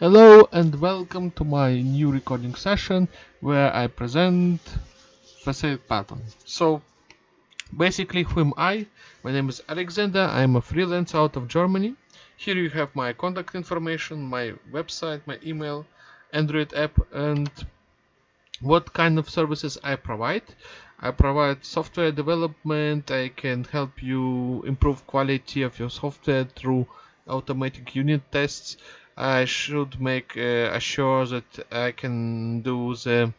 Hello and welcome to my new recording session where I present facade pattern. So basically who am I? My name is Alexander, I'm a freelancer out of Germany. Here you have my contact information, my website, my email, Android app and what kind of services I provide. I provide software development, I can help you improve quality of your software through automatic unit tests I should make uh, assure that I can do the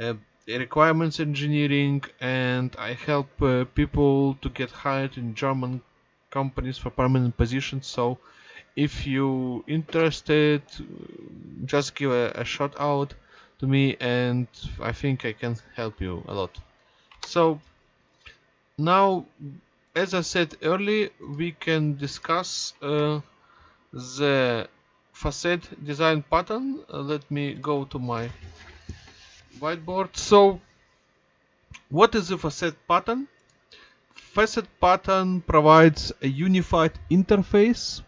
uh, requirements engineering and I help uh, people to get hired in German companies for permanent positions. So if you interested just give a, a shout out to me and I think I can help you a lot. So now as I said earlier we can discuss uh, the facade design pattern. Uh, let me go to my whiteboard. So what is the facade pattern? Facet pattern provides a unified interface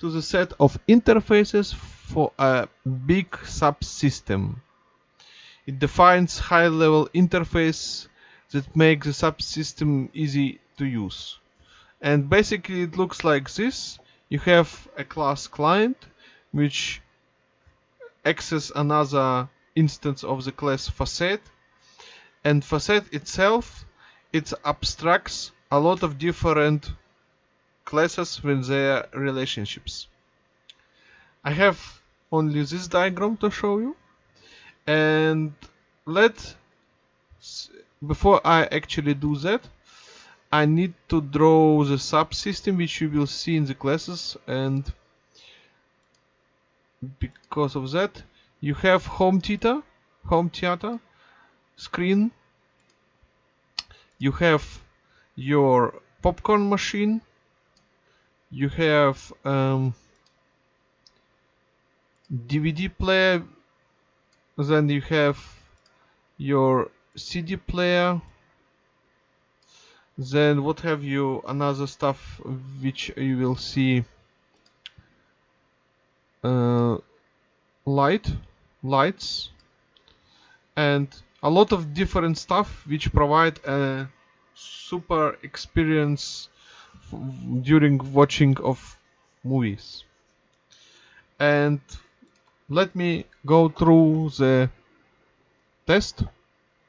to the set of interfaces for a big subsystem. It defines high level interface that makes the subsystem easy to use. And basically it looks like this you have a class client which access another instance of the class facet. And facet itself it abstracts a lot of different classes with their relationships. I have only this diagram to show you. And let before I actually do that I need to draw the subsystem which you will see in the classes and because of that you have home theater home theater screen. You have your popcorn machine. You have um, DVD player. Then you have your CD player then what have you another stuff which you will see uh, light lights and a lot of different stuff which provide a super experience during watching of movies. And let me go through the test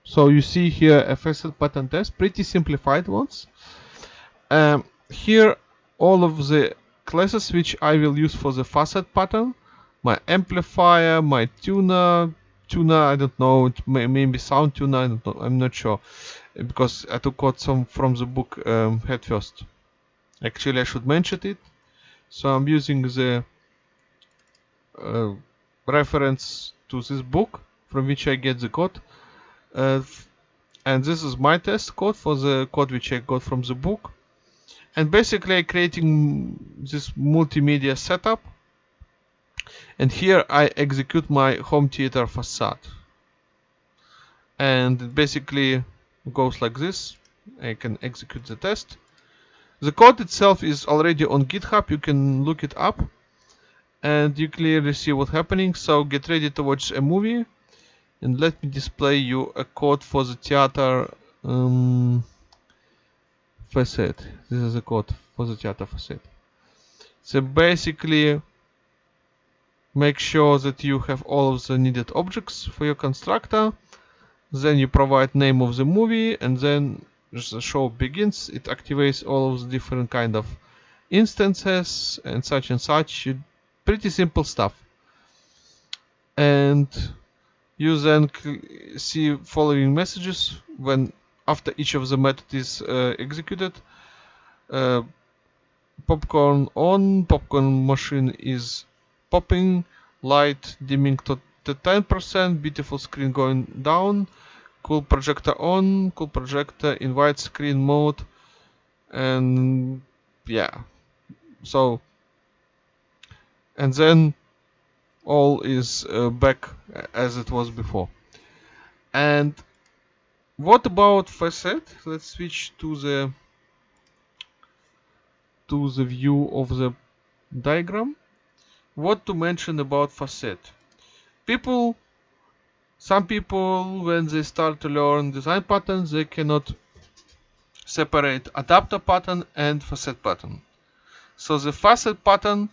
so you see here facade pattern test, pretty simplified ones. Um, here all of the classes which I will use for the facet pattern, my amplifier, my tuner, tuner, I don't know, it may, maybe sound tuner, I don't know, I'm not sure, because I took out some from the book um, head first. Actually, I should mention it. So I'm using the uh, reference to this book from which I get the code and this is my test code for the code which I got from the book. And basically I'm creating this multimedia setup. And here I execute my home theater facade. And it basically goes like this. I can execute the test. The code itself is already on github. You can look it up. And you clearly see what's happening. So get ready to watch a movie and let me display you a code for the theater um, facade this is a code for the theater facet. so basically make sure that you have all of the needed objects for your constructor. Then you provide name of the movie and then the show begins. It activates all of the different kind of instances and such and such. Pretty simple stuff. And you then see following messages when after each of the method is uh, executed. Uh, popcorn on popcorn machine is popping light dimming to 10% beautiful screen going down cool projector on cool projector in widescreen mode and yeah. So and then all is uh, back as it was before and what about facet let's switch to the to the view of the diagram what to mention about facet. People, some people, when they start to learn design patterns, they cannot separate adapter pattern and facet pattern. So the facet pattern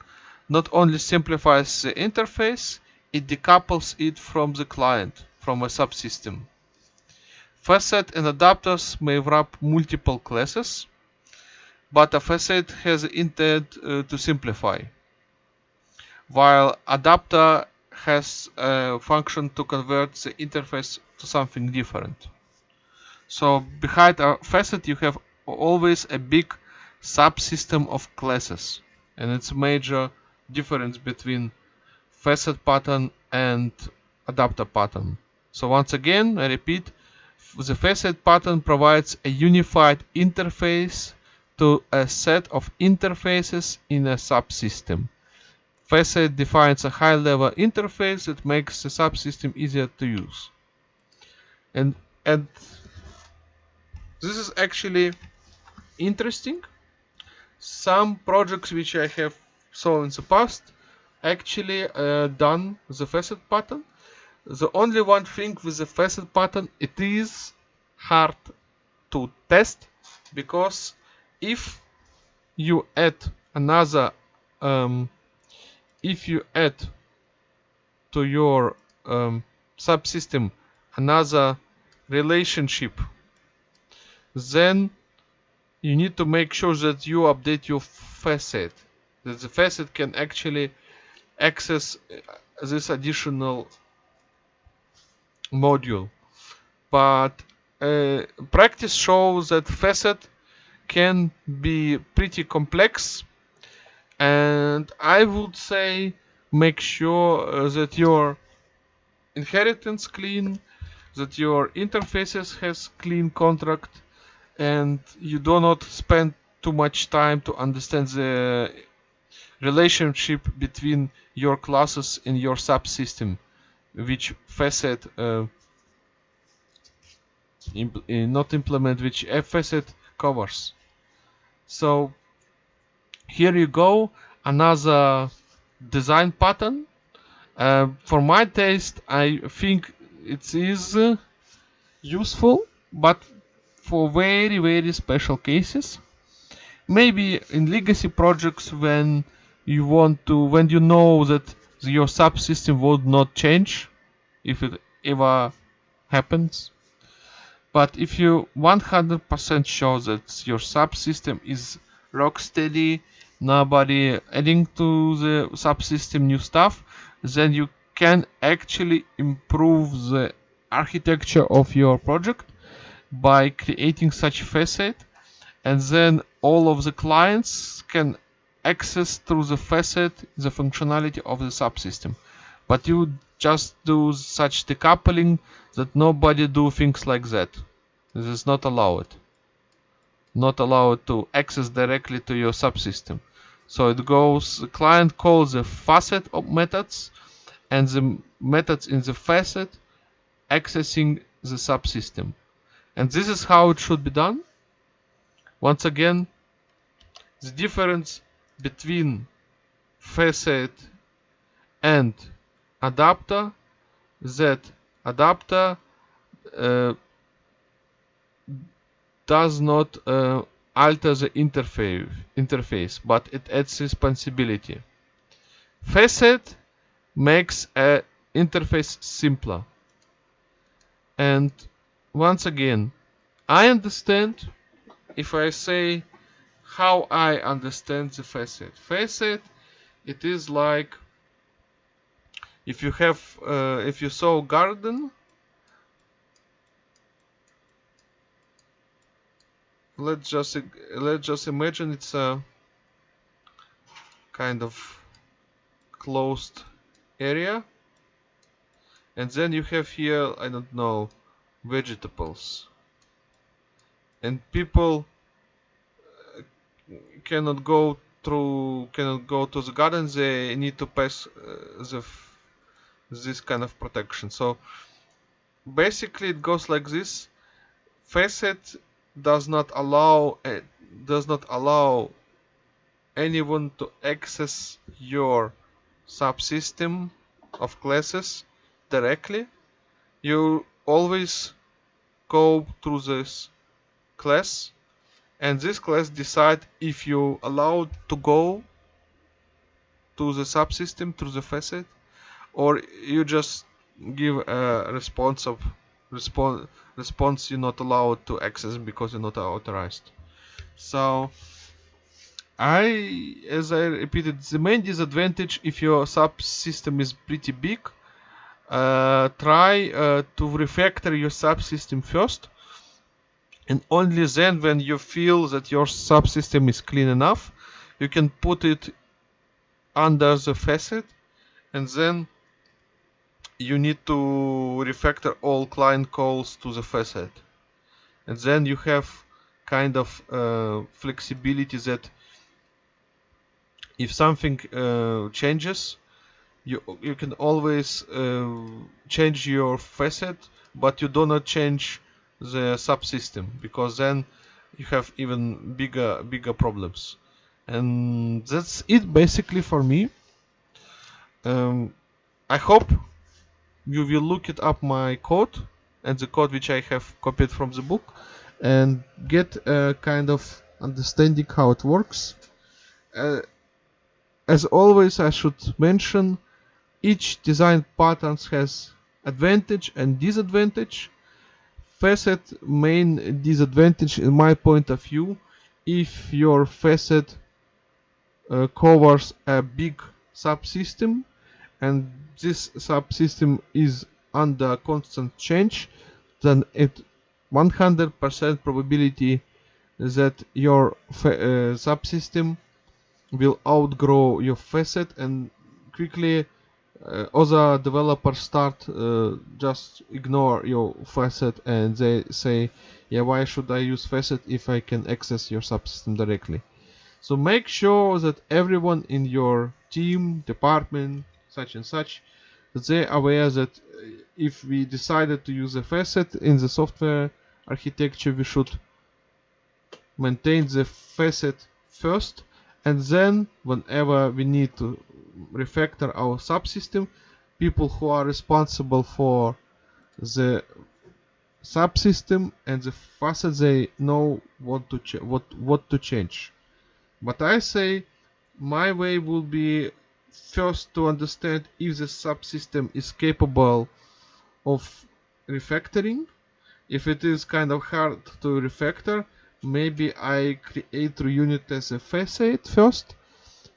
not only simplifies the interface, it decouples it from the client, from a subsystem. Facet and adapters may wrap multiple classes, but a facet has intent uh, to simplify, while adapter has a function to convert the interface to something different. So behind a facet you have always a big subsystem of classes and it's major difference between facet pattern and adapter pattern. So once again, I repeat, the facet pattern provides a unified interface to a set of interfaces in a subsystem. Facet defines a high-level interface that makes the subsystem easier to use. And, and this is actually interesting. Some projects which I have saw in the past actually uh, done the facet pattern. The only one thing with the facet pattern, it is hard to test because if you add another, um, if you add to your um, subsystem another relationship, then you need to make sure that you update your facet that the facet can actually access uh, this additional module. But uh, practice shows that facet can be pretty complex and I would say make sure uh, that your inheritance clean that your interfaces has clean contract and you do not spend too much time to understand the relationship between your classes and your subsystem which facet uh, impl uh, not implement which facet covers. So here you go another design pattern. Uh, for my taste I think it is uh, useful but for very very special cases. Maybe in legacy projects when you want to when you know that your subsystem would not change if it ever happens. But if you 100% sure that your subsystem is rock steady nobody adding to the subsystem new stuff then you can actually improve the architecture of your project by creating such facet and then all of the clients can access through the facet the functionality of the subsystem. But you just do such decoupling that nobody do things like that. This is not allowed. Not allowed to access directly to your subsystem. So it goes the client calls the facet of methods and the methods in the facet accessing the subsystem. And this is how it should be done. Once again the difference between facet and adapter that adapter uh, does not uh, alter the interface interface but it adds responsibility. Facet makes a interface simpler. And once again I understand if I say how I understand the facet. Facet, it is like if you have, uh, if you saw garden, let's just let's just imagine it's a kind of closed area, and then you have here I don't know vegetables, and people cannot go through cannot go to the garden they need to pass uh, the this kind of protection. So basically it goes like this. Facet does not allow uh, does not allow anyone to access your subsystem of classes directly. You always go through this class and this class decide if you allowed to go to the subsystem through the facet or you just give a response of response response you're not allowed to access because you're not authorized. So I as I repeated the main disadvantage if your subsystem is pretty big uh, try uh, to refactor your subsystem first and only then when you feel that your subsystem is clean enough you can put it under the facet and then you need to refactor all client calls to the facet. And then you have kind of uh, flexibility that if something uh, changes you you can always uh, change your facet but you do not change the subsystem because then you have even bigger bigger problems. And that's it basically for me. Um, I hope you will look it up my code and the code which I have copied from the book and get a kind of understanding how it works. Uh, as always I should mention each design patterns has advantage and disadvantage facet main disadvantage in my point of view if your facet uh, covers a big subsystem and this subsystem is under constant change then it 100% probability that your uh, subsystem will outgrow your facet and quickly uh, other developers start uh, just ignore your facet and they say yeah why should I use facet if I can access your subsystem directly? So make sure that everyone in your team department such and such they are aware that uh, if we decided to use a facet in the software architecture we should maintain the facet first and then whenever we need to refactor our subsystem. People who are responsible for the subsystem and the faster they know what to what what to change. But i say my way will be first to understand if the subsystem is capable of refactoring. If it is kind of hard to refactor maybe I create the unit as a facet first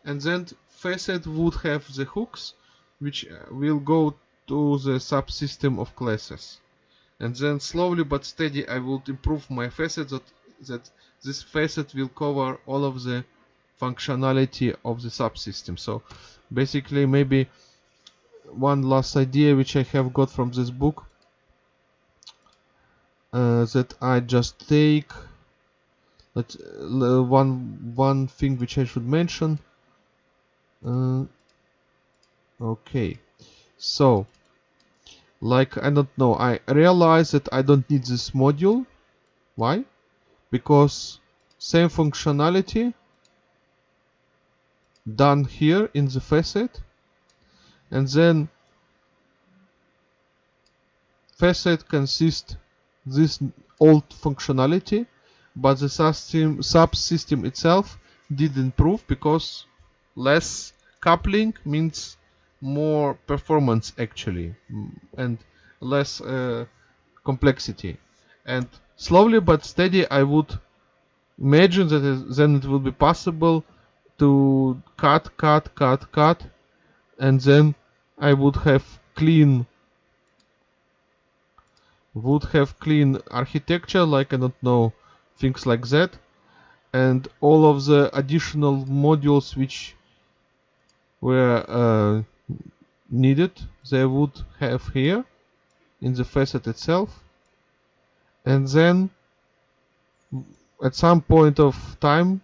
and then facet would have the hooks which uh, will go to the subsystem of classes. And then slowly but steady I will improve my facet that, that this facet will cover all of the functionality of the subsystem. So basically maybe one last idea which I have got from this book uh, that I just take but uh, one one thing which I should mention uh, okay. So like I don't know. I realize that I don't need this module. Why? Because same functionality done here in the facet. And then facet consists this old functionality but the subsystem, itself did improve because less coupling means more performance actually and less uh, complexity. And slowly but steady I would imagine that then it will be possible to cut cut cut cut and then I would have clean would have clean architecture like I don't know things like that. And all of the additional modules which were uh, needed they would have here in the facet itself and then at some point of time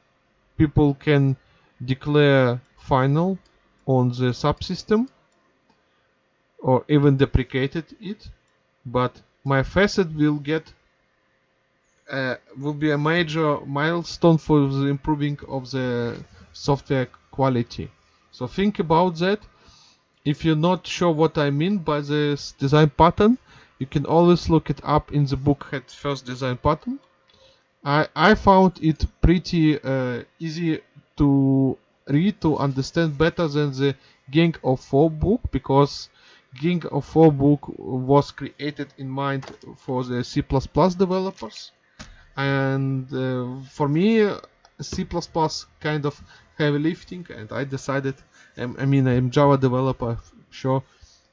people can declare final on the subsystem or even deprecated it but my facet will get uh, will be a major milestone for the improving of the software quality. So think about that. if you're not sure what I mean by this design pattern, you can always look it up in the book Head First Design Pattern. I, I found it pretty uh, easy to read to understand better than the Gang of Four book because Gang of Four book was created in mind for the C++ developers and uh, for me C++ kind of heavy lifting and I decided I mean I'm Java developer sure.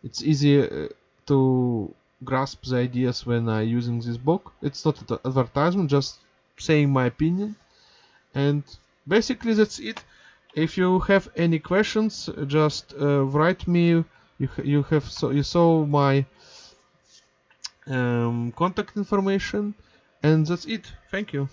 It's easy uh, to grasp the ideas when I using this book. It's not an advertisement just saying my opinion. And basically that's it. If you have any questions just uh, write me. You you have so you saw my um, contact information. And that's it. Thank you